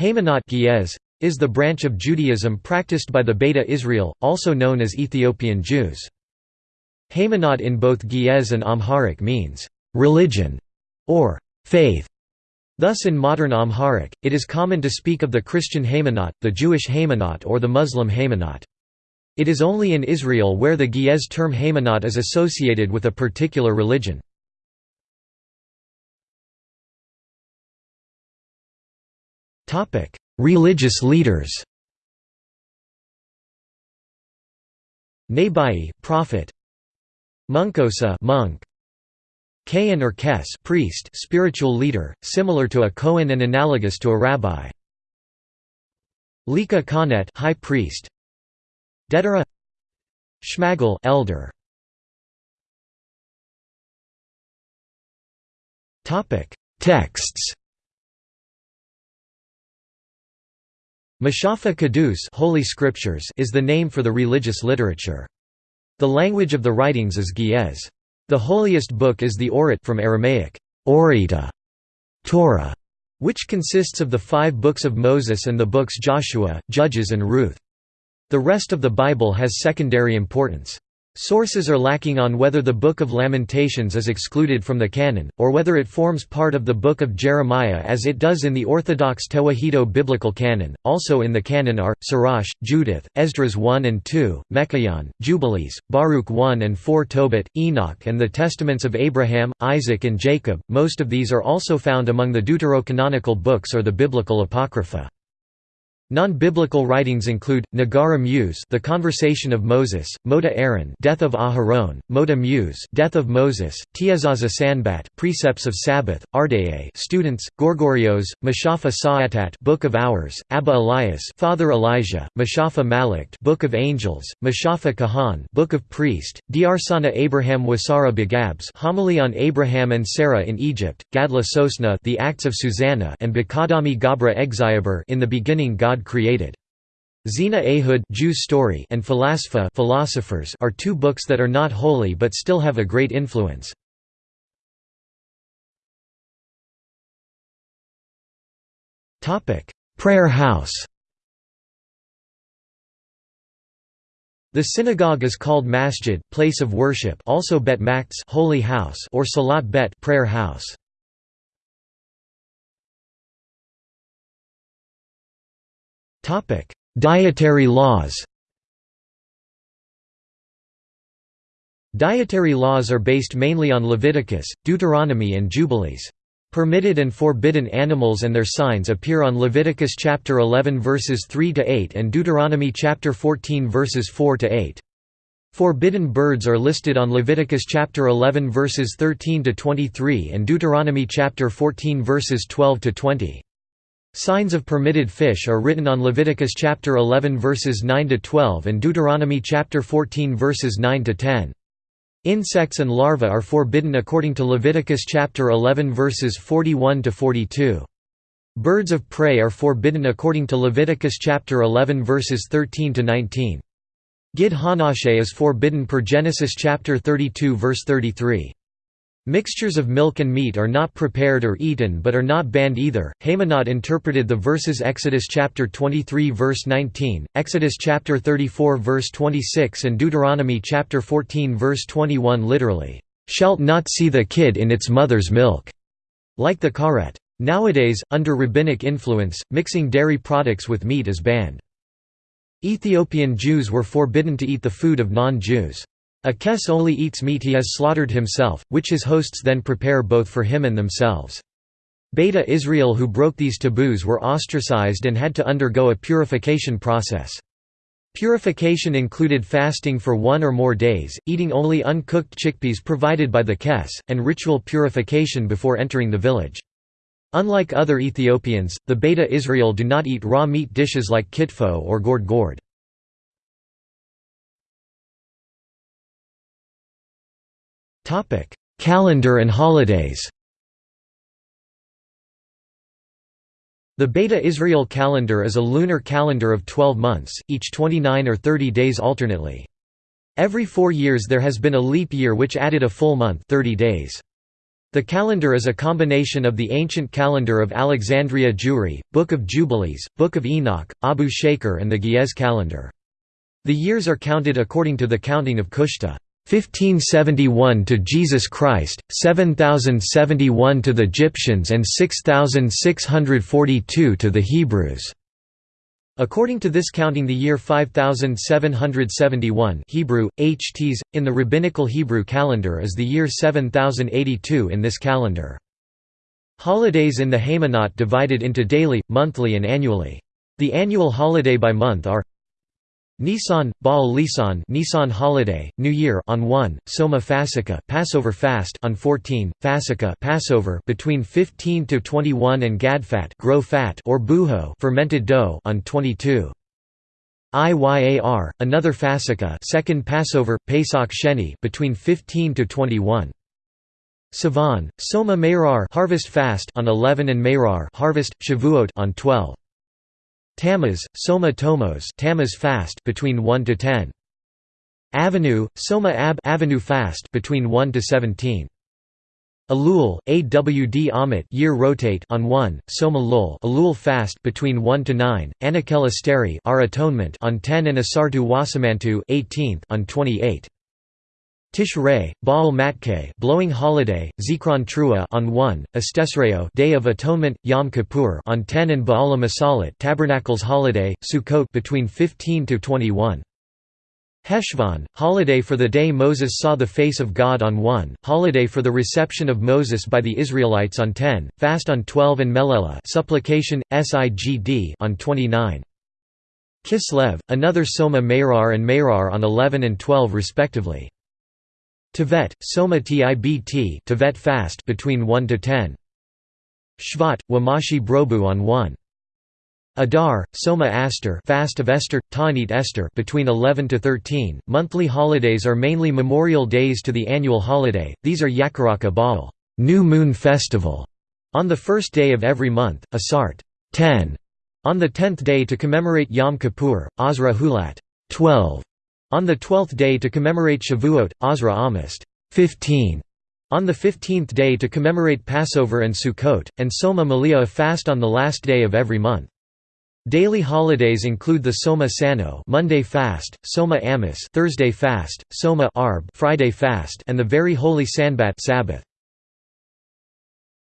Haymanot is the branch of Judaism practiced by the Beta Israel, also known as Ethiopian Jews. Haymanot in both Ge'ez and Amharic means, "...religion", or "...faith". Thus in modern Amharic, it is common to speak of the Christian Haymanot, the Jewish Haymanot or the Muslim Haymanot. It is only in Israel where the Ge'ez term Haymanot is associated with a particular religion. Religious leaders Nabai prophet Munkosa monk Kayan or Kes priest spiritual leader similar to a Kohen and analogous to a rabbi Lika Kanet high priest Dedera Shmagal elder Topic. Texts Mashafa Kadus Holy Scriptures is the name for the religious literature. The language of the writings is Ge'ez. The holiest book is the Orit from Aramaic, Orita, Torah, which consists of the five books of Moses and the books Joshua, Judges and Ruth. The rest of the Bible has secondary importance. Sources are lacking on whether the Book of Lamentations is excluded from the canon, or whether it forms part of the Book of Jeremiah as it does in the Orthodox Tewahedo biblical canon. Also in the canon are Sirach, Judith, Esdras 1 and 2, Mechayon, Jubilees, Baruch 1 and 4, Tobit, Enoch, and the Testaments of Abraham, Isaac, and Jacob. Most of these are also found among the deuterocanonical books or the biblical apocrypha. Non-biblical writings include Nagara Muse, The Conversation of Moses, Moda Aaron, Death of Aharon, Moda Muse, Death of Moses, Tiezaza Sanbat, Precepts of Sabbath, Ardea, Students, Gorgorios, Mashafa Sa'atat, Book of Hours, Abba Elias, Father Elijah, Mashafa Malakt, Book of Angels, Mashafa Kahan, Book of Priest, Diarsana Abraham Wasara Begabs, Homily on Abraham and Sarah in Egypt, Gadla Sosna, The Acts of Susanna, and Bakadami Gabra Exayaber, In the Beginning God God created. Zina Ehud Jews story and Philasapha philosophers are two books that are not holy but still have a great influence. Prayer house The synagogue is called masjid, place of worship, also bet holy house, or salat bet, prayer house. Dietary laws Dietary laws are based mainly on Leviticus, Deuteronomy and Jubilees. Permitted and forbidden animals and their signs appear on Leviticus chapter 11 verses 3 to 8 and Deuteronomy chapter 14 verses 4 to 8. Forbidden birds are listed on Leviticus chapter 11 verses 13 to 23 and Deuteronomy chapter 14 verses 12 to 20. Signs of permitted fish are written on Leviticus chapter 11 verses 9 to 12 and Deuteronomy chapter 14 verses 9 to 10. Insects and larvae are forbidden according to Leviticus chapter 11 verses 41 to 42. Birds of prey are forbidden according to Leviticus chapter 11 verses 13 to 19. Gid Hanashe is forbidden per Genesis chapter 32 verse 33. Mixtures of milk and meat are not prepared or eaten but are not banned either. Haymanot interpreted the verses Exodus chapter 23 verse 19, Exodus chapter 34 verse 26 and Deuteronomy chapter 14 verse 21 literally, "Shalt not see the kid in its mother's milk." Like the karet. Nowadays, under rabbinic influence, mixing dairy products with meat is banned. Ethiopian Jews were forbidden to eat the food of non-Jews. A kes only eats meat he has slaughtered himself, which his hosts then prepare both for him and themselves. Beta Israel who broke these taboos were ostracized and had to undergo a purification process. Purification included fasting for one or more days, eating only uncooked chickpeas provided by the kes, and ritual purification before entering the village. Unlike other Ethiopians, the Beta Israel do not eat raw meat dishes like kitfo or gored gored. Calendar and holidays The Beta Israel calendar is a lunar calendar of 12 months, each 29 or 30 days alternately. Every four years there has been a leap year which added a full month 30 days. The calendar is a combination of the ancient calendar of Alexandria Jewry, Book of Jubilees, Book of Enoch, Abu Shaker and the Ge'ez calendar. The years are counted according to the counting of Kushta. 1571 to Jesus Christ, 7071 to the Egyptians and 6642 to the Hebrews. According to this counting the year 5771 Hebrew, HTs, in the Rabbinical Hebrew calendar is the year 7082 in this calendar. Holidays in the Haymanot divided into daily, monthly and annually. The annual holiday by month are Nisan, Baal Lisan Nisan holiday, New Year on 1, Soma Fasika Passover fast on 14, Fasika Passover between 15 to 21 and Gadfat grow fat or buho fermented dough on 22. Iyar, another Fasika second Passover, Pesach Sheni between 15 to 21. Sivan, Soma Meirar harvest fast on 11 and Meirar harvest, Shavuot on 12. Tammuz, Soma Tomos Tammuz fast between 1 to 10. Avenue, Soma Ab Avenue fast between 1 to 17. Elul, Awd Amit year rotate on 1, Soma Lul Elul fast between 1 to 9, Anakel Asteri our atonement on 10 and Asartu Wasamantu 18th on 28. Tishrei, Baal Matke blowing holiday, Zikron Trua on 1, Estesreo Day of Atonement, Yom Kippur on 10 and Baala Masalit Tabernacles holiday, Sukkot between 15 to 21. Heshvan, holiday for the day Moses saw the face of God on 1, holiday for the reception of Moses by the Israelites on 10, fast on 12 and Melela supplication, Sigd on 29. Kislev, another Soma Meirar and Meirar on 11 and 12 respectively. Tevet, Soma Tibt Tevet fast between 1 to 10. Shvat, Wamashi Brobu on 1. Adar, Soma Aster fast of Esther, Ta'anit Esther between 11 to 13. Monthly holidays are mainly memorial days to the annual holiday, these are Yakaraka Baal New Moon Festival, on the first day of every month, Asart 10, on the tenth day to commemorate Yom Kippur, Azra Hulat 12, on the twelfth day to commemorate Shavuot, Asra Amist 15. On the fifteenth day to commemorate Passover and Sukkot, and Soma Malia fast on the last day of every month. Daily holidays include the Soma Sano Monday fast, Soma Amos Thursday fast, Soma Arb Friday fast, and the very holy Sanbat Sabbath.